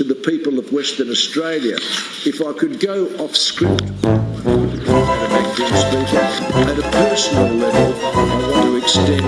to the people of Western Australia. If I could go off script, at a personal level, I want to extend